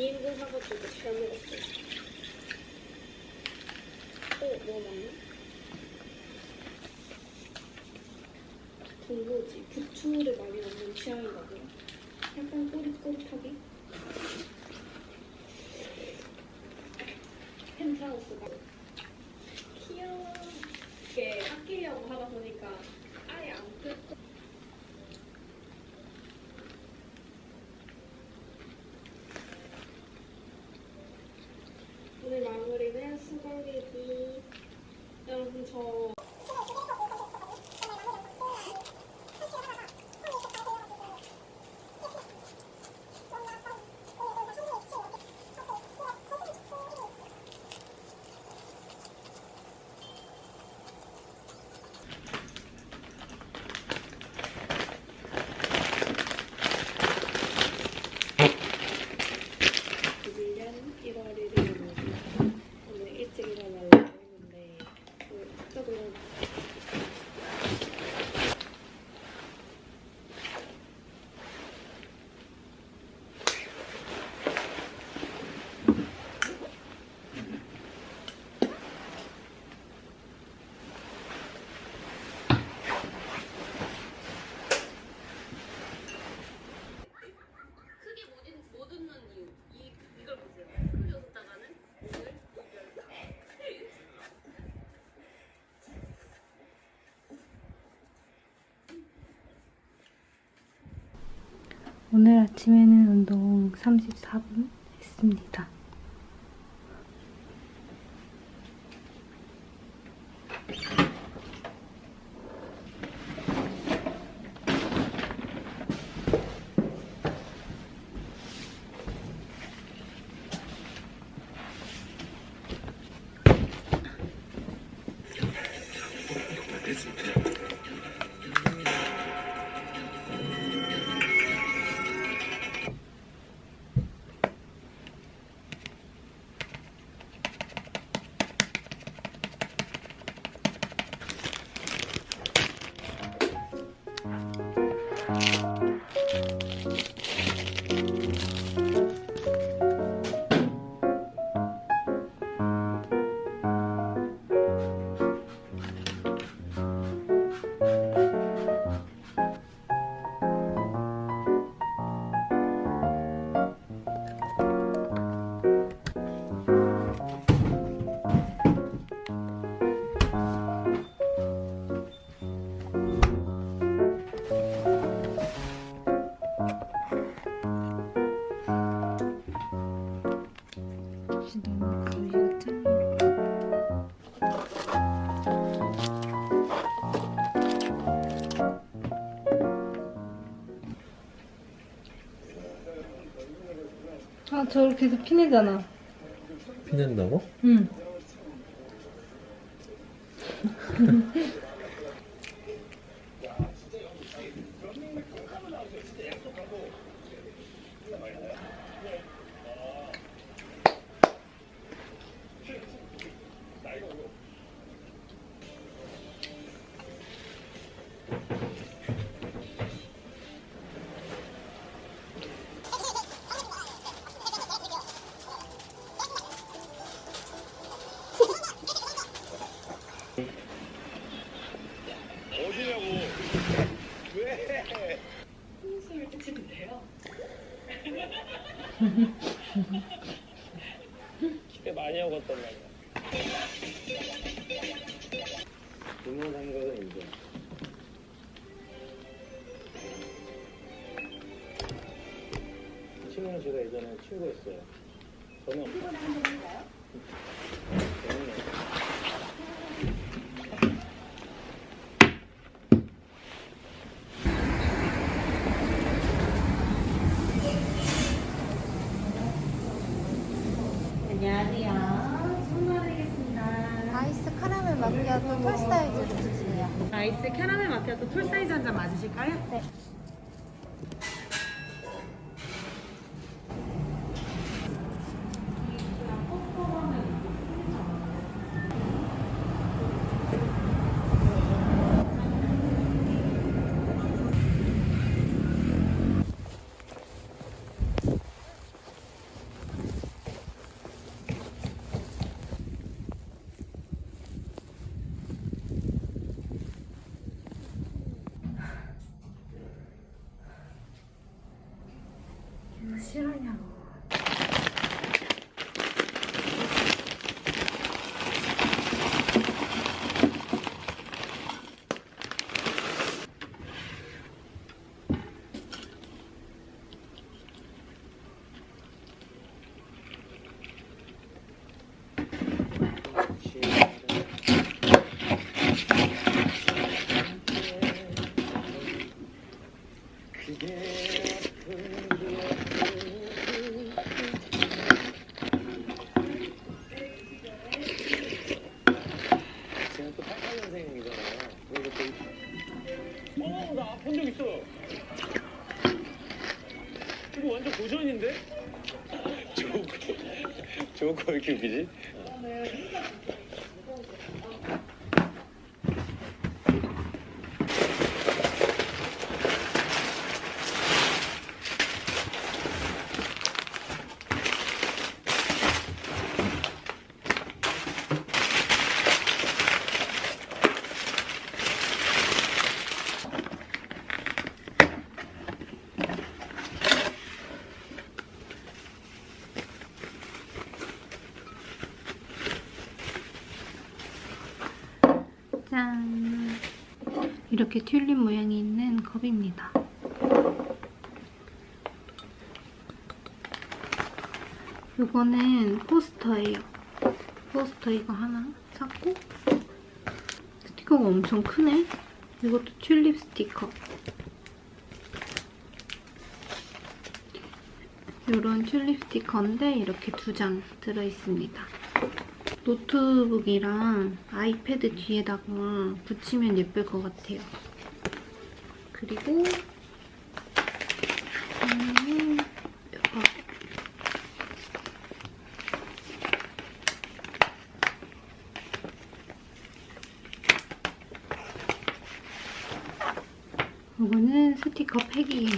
2인분 사가지고 잘 먹었어요. 어, 뭐 먹나? 군고지. 부추를 많이 넣는 취향인가 봐요. 약간 꼬릿꼬릿하게. 펜트하우스가. 귀여워. 이게 아끼려고 하다 보니까 아예 안 뜯고. 오늘 마무리는 수건리기. 여러분 저 밀련 1월 1일이고 오늘 일찍 일어나려고 했는데 그 갑자기 일어나 크게 못, 읽- 못 웃는 이유 이, 이걸 보세요 크게 웃다가는 오늘 이별 오늘 아침에는 운동 34분 했습니다. 아, 저를 계속 피내잖아. 피낸다고? 응. 친구였어요. 저는? 안녕하세요. 아이스 카라멜 마키아토 톨 사이즈 주세요. 아이스 캐러멜 마키아토 톨 사이즈 한 잔 맞으실까요? 네. 白いやろ 이거 완전 고전인데? 저거 저거 왜 이렇게 웃기지? 아, 네, 네. 컵입니다. 이거는 포스터예요. 포스터 이거 하나 샀고 스티커가 엄청 크네. 이것도 튤립 스티커. 이런 튤립 스티커인데 이렇게 두 장 들어있습니다. 노트북이랑 아이패드 뒤에다가 붙이면 예쁠 것 같아요. 그리고 음, 이거. 이거는 스티커 팩이에요.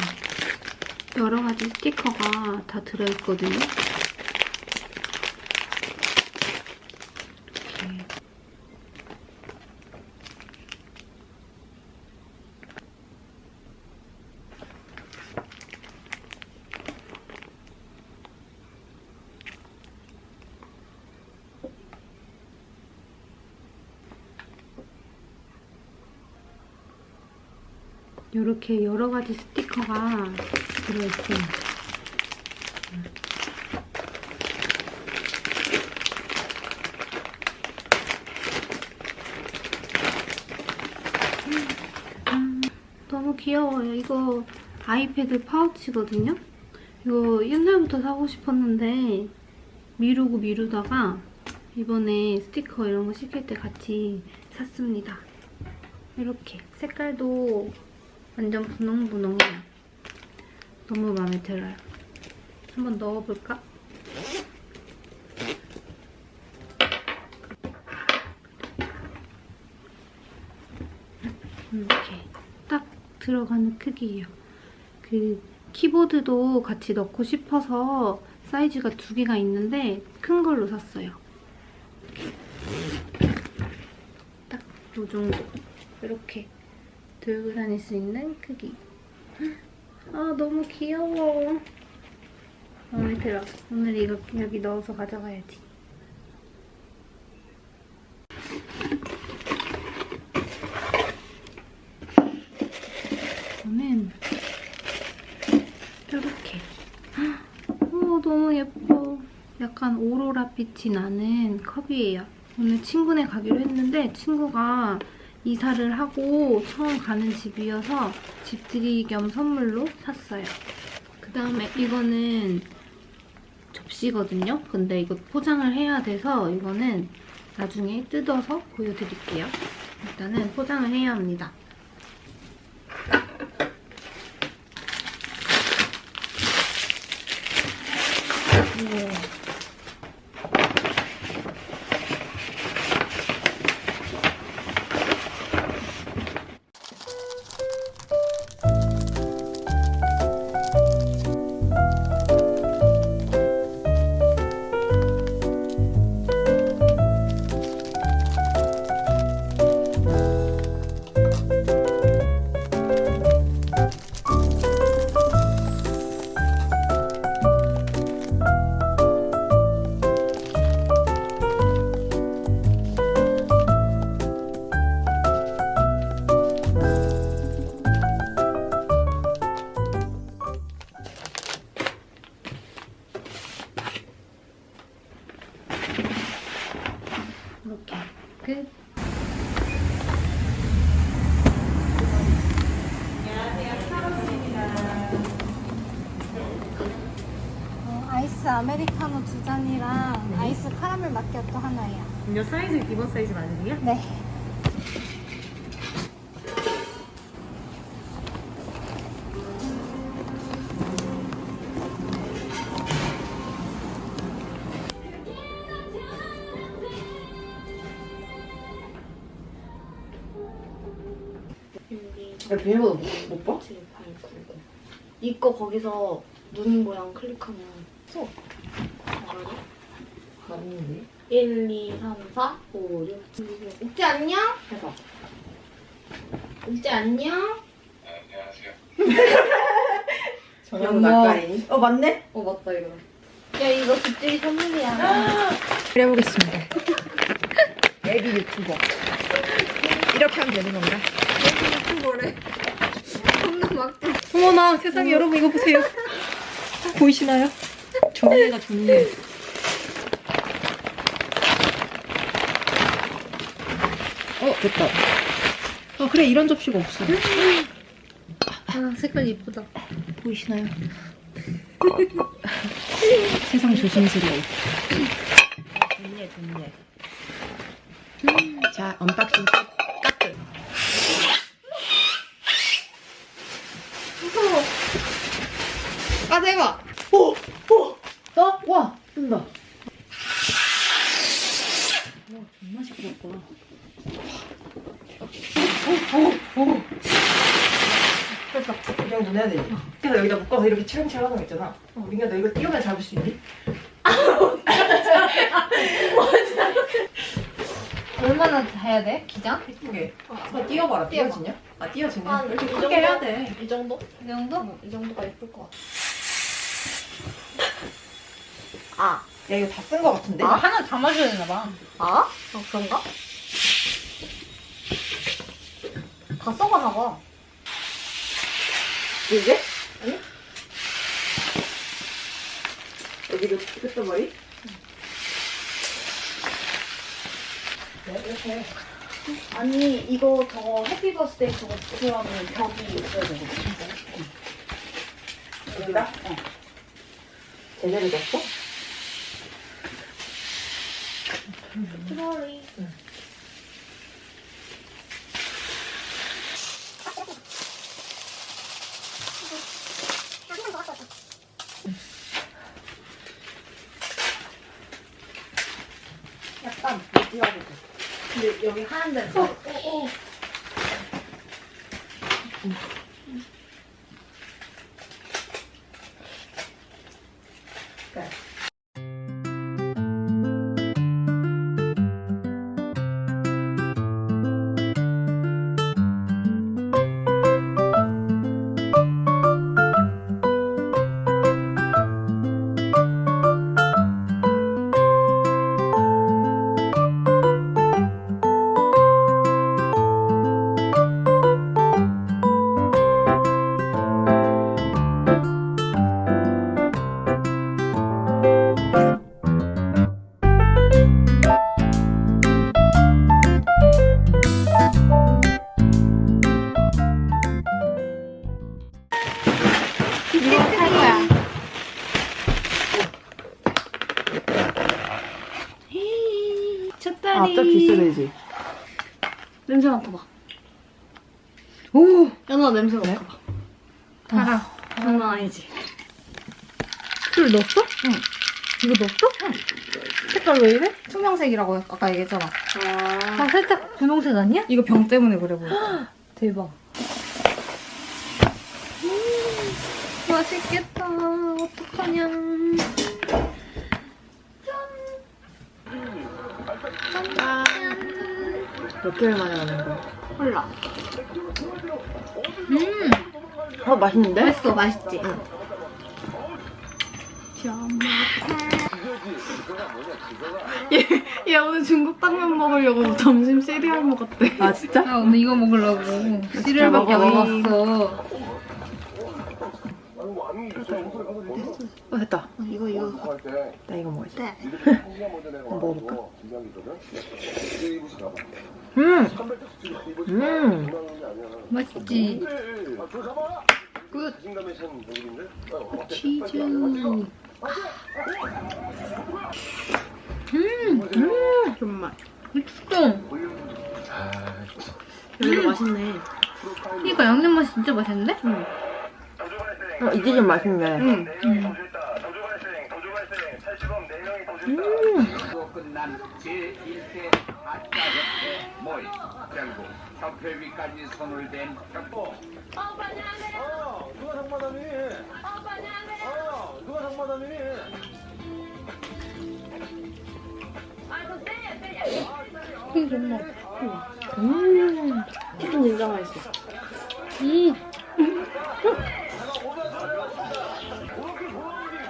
여러 가지 스티커가 다 들어있거든요. 이렇게. 이렇게 여러 가지 스티커가 들어있어요. 음, 너무 귀여워요. 이거 아이패드 파우치거든요? 이거 옛날부터 사고 싶었는데 미루고 미루다가 이번에 스티커 이런 거 시킬 때 같이 샀습니다. 이렇게 색깔도 완전 분홍분홍해요. 너무 마음에 들어요. 한번 넣어볼까? 이렇게 딱 들어가는 크기예요. 그 키보드도 같이 넣고 싶어서 사이즈가 두 개가 있는데 큰 걸로 샀어요. 딱 이 정도. 이렇게 들고 다닐 수 있는 크기. 아 너무 귀여워. 마음에 들어. 오늘 이거 여기 넣어서 가져가야지. 저는 이렇게. 오 너무 예뻐. 약간 오로라 빛이 나는 컵이에요. 오늘 친구네 가기로 했는데 친구가 이사를 하고 처음 가는 집이어서 집들이 겸 선물로 샀어요. 그 다음에 이거는 접시거든요. 근데 이거 포장을 해야 돼서 이거는 나중에 뜯어서 보여드릴게요. 일단은 포장을 해야 합니다. 아메리카노 두 잔이랑 네. 아이스 카라멜 마키아또 하나예요. 이 사이즈 기본 사이즈 맞으세요? 네. 비밀번호 못, 봐? 이거 거기서 눈 모양 클릭하면 써. 아닌데. 1, 2, 3, 4, 5, 6, 7, 8. 옥지 안녕? 해봐. 옥지 안녕? 정영우 낯가리니? 어, 맞네? 어 맞다 이거. 야 이거 집들이 선물이야. 그려보겠습니다. 애비 유튜버. 이렇게 하면 되는 건가? 어머나 세상에 여러분 이거 보세요. 보이시나요? 좋네가 좋네. 어, 됐다. 아 그래 이런 접시가 없어. 아 색깔 예쁘다. 보이시나요? 세상 조심스러워. 좋네, 좋네. 자, unboxing 끝. 아 대박. 어? 와, 뜬다. 와 정말 시끄럽다. 그래서 해야 되지. 그래서 여기다 묶어서 이렇게 칠렁칠렁 하는 거 있잖아. 민규야, 너 이거 띄우면 잡을 수 있니? 얼마나 해야 돼? 기장? 예쁘게. 어, 띄워봐라. 띄워지냐? 아, 띄워지네. 한 이렇게 이 크게 정도? 해야 돼. 이 정도? 이 정도? 어, 이 정도가 예쁠 것 같아. 아, 야, 이거 다쓴거 같은데? 이거 하나 담아줘야 되나 봐. 아? 어 그런가? 다 써가나 봐. 이게? 아니? 여기도 끝머리? 네, 이렇게 해. 아니 이거 저거 해피버스데이 저거 들어가면 벽이 있어야 되거든. 여기다? 어. 제대로 됐어? 트롤리. 약간 못 띄워보고. 근데 여기 하얀 데는 어, 어, 이래? 투명색이라고 아까 얘기했잖아. 아. 아, 살짝 분홍색 아니야? 이거 병 때문에 그래 보여. 대박. 음, 맛있겠다. 어떡하냐. 짠. 몇 개월 만에 하는 거야? 콜라. 음, 어, 맛있는데? 맛있어. 맛있지? 얘 오늘 중국 당면 먹으려고 점심 시리얼 먹었대. 아, 진짜? 아, 오늘 이거 먹으려고. 시리얼밖에 안. 먹었어. 어, 됐다. 이거 이거. 나 이거 먹어야지. 네. 한번 먹어볼까? 음! 음! 맛있지? good. 치즈. 음, 음, 정말. 맛있어. 여기도 맛있네. 이거 양념 맛이 진짜 맛있는데? 어, 이게 좀 맛있네. 응. 음. 로 끝난 제1회 아싸협회 모임 결국 협회위까지 손을 댄 협보 어, 누가 상마담이니? 어, 치킨 진짜 맛있어. 음.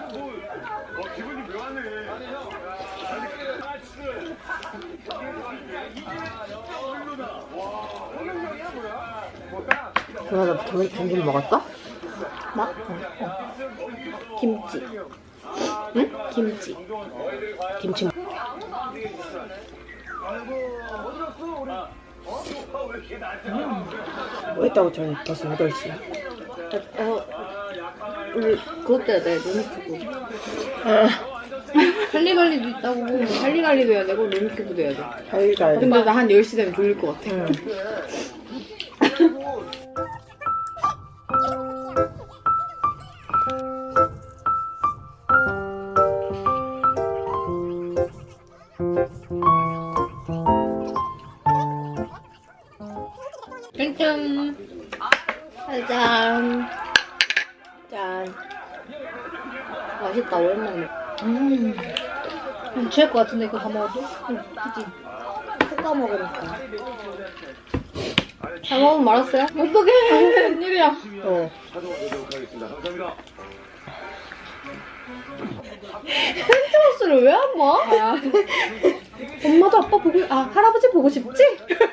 어, 형. 아니, 아, 진짜. 누나 너 점심 먹었어? 나? 김치. 응? 김치. 김치 뭐 했다고 전에 벌써 8시야 어, 우리 때문에 내 눈이 크고. 할리갈리도 있다고. 할리갈리도 해야 되고, 루미큐브도 해야 돼. 자기가 근데 나 한 10시 되면 졸릴 것 같아. 응. 짠짠. 짜잔. 짠. 맛있다, 오랜만에. 음. 음, 취할 것 같은데 이거 다 먹어도? 응, 그치? 볶아 먹으니까. 잘 먹으면 말았어요? 어떡해. 웬일이야. 어. 하겠습니다. 감사합니다. 펜트하우스를 왜안 봐? 엄마도 아빠 보고, 아, 할아버지 보고 싶지?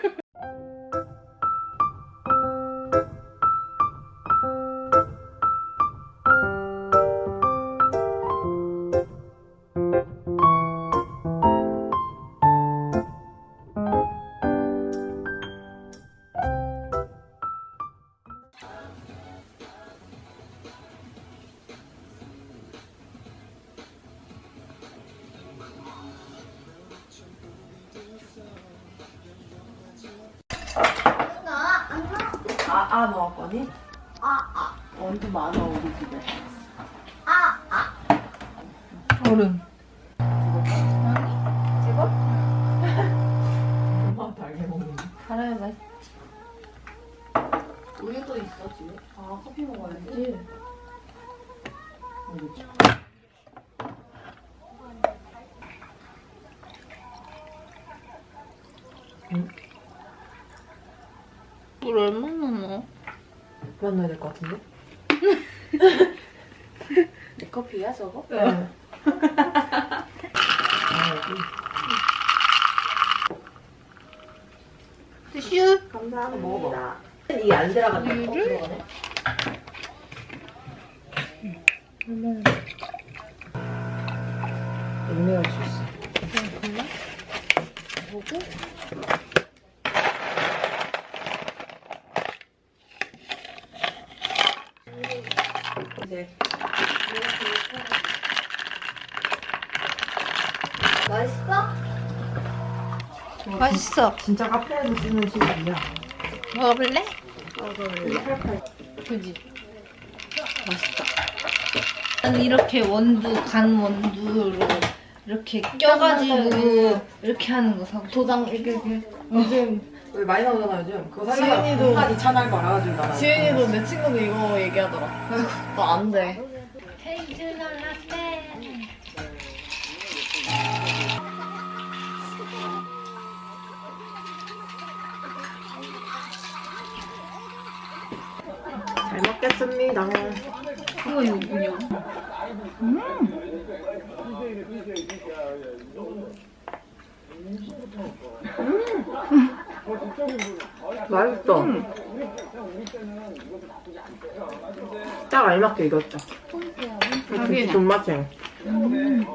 우유도 있어, 집에. 아, 커피 먹어야지. 물 얼마나 넣어? 그만 넣어야 될 것 같은데? 내 커피야, 저거? 네. 아, 여기. 티슈? 감사합니다. 먹어봐. 이게 안 들어가네. 어, 들어가네. 음료할 수 있어. 이제 맛있어. 진짜 카페에서 쓰는 시간이야. 먹어볼래? 그지? 맛있다. 난 이렇게 원두, 간 원두로 이렇게 껴가지고 이렇게 하는 거 사고. 도장, 이렇게, 이렇게. 요즘, 왜 많이 나오잖아 요즘. 그거 사기가 지은이도- 한 2천 알 말아가지고 나랑. 지은이도 내 친구도 이거 얘기하더라. 너안 돼. 잘 먹겠습니다. 이거 이거군요. 맛있어. 딱 알맞게 익었다. 자기는. 존맛이야. 음.